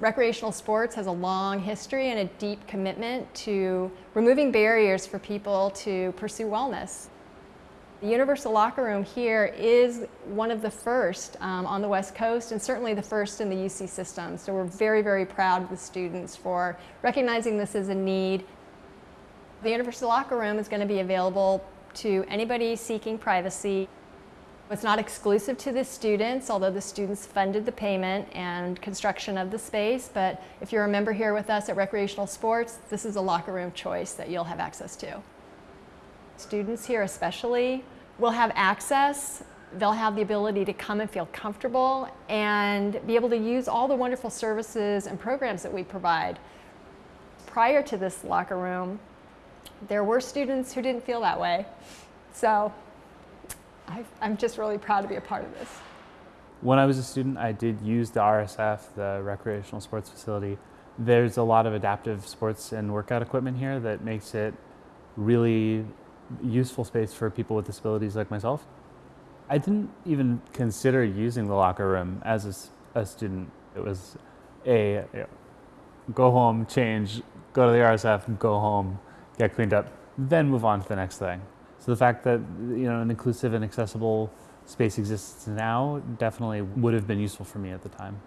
Recreational sports has a long history and a deep commitment to removing barriers for people to pursue wellness. The Universal Locker Room here is one of the first um, on the West Coast and certainly the first in the UC system. So we're very, very proud of the students for recognizing this as a need. The Universal Locker Room is going to be available to anybody seeking privacy. It's not exclusive to the students, although the students funded the payment and construction of the space, but if you're a member here with us at Recreational Sports, this is a locker room choice that you'll have access to. Students here especially will have access, they'll have the ability to come and feel comfortable and be able to use all the wonderful services and programs that we provide. Prior to this locker room, there were students who didn't feel that way. So I, am just really proud to be a part of this. When I was a student, I did use the RSF, the recreational sports facility. There's a lot of adaptive sports and workout equipment here that makes it really useful space for people with disabilities like myself. I didn't even consider using the locker room as a, a student. It was a you know, go home, change, go to the RSF, go home, get cleaned up, then move on to the next thing. So the fact that you know an inclusive and accessible space exists now definitely would have been useful for me at the time.